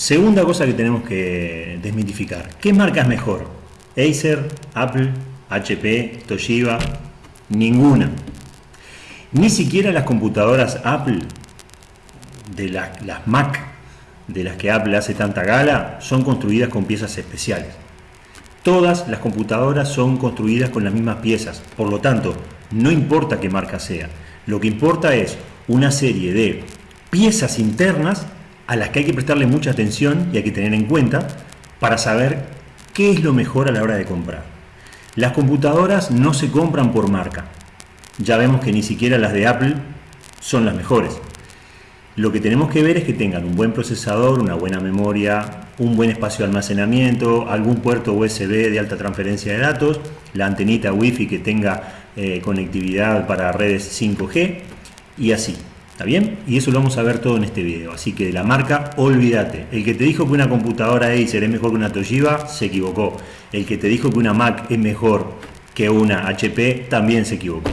Segunda cosa que tenemos que desmitificar. ¿Qué marca es mejor? Acer, Apple, HP, Toshiba, ninguna. Ni siquiera las computadoras Apple, de las, Mac, de las que Apple hace tanta gala, son construidas con piezas especiales. Todas las computadoras son construidas con las mismas piezas, por lo tanto, no importa qué marca sea. Lo que importa es una serie de piezas internas a las que hay que prestarle mucha atención y hay que tener en cuenta para saber qué es lo mejor a la hora de comprar. Las computadoras no se compran por marca. Ya vemos que ni siquiera las de Apple son las mejores. Lo que tenemos que ver es que tengan un buen procesador, una buena memoria, un buen espacio de almacenamiento, algún puerto USB de alta transferencia de datos, la antenita Wi-Fi que tenga eh, conectividad para redes 5G y así. ¿Está bien? Y eso lo vamos a ver todo en este video. Así que de la marca, olvídate. El que te dijo que una computadora Acer es mejor que una Toshiba, se equivocó. El que te dijo que una Mac es mejor que una HP, también se equivocó.